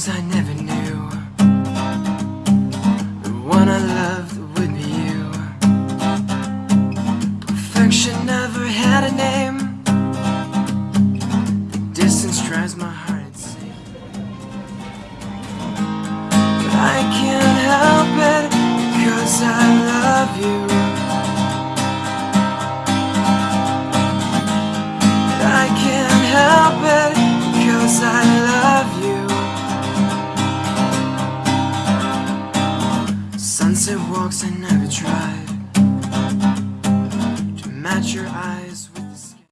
things I never knew. The one I loved would be you. Perfection never had a name. The distance drives my heart insane. But I can't help it Because I love you. Sunset walks I never tried. To match your eyes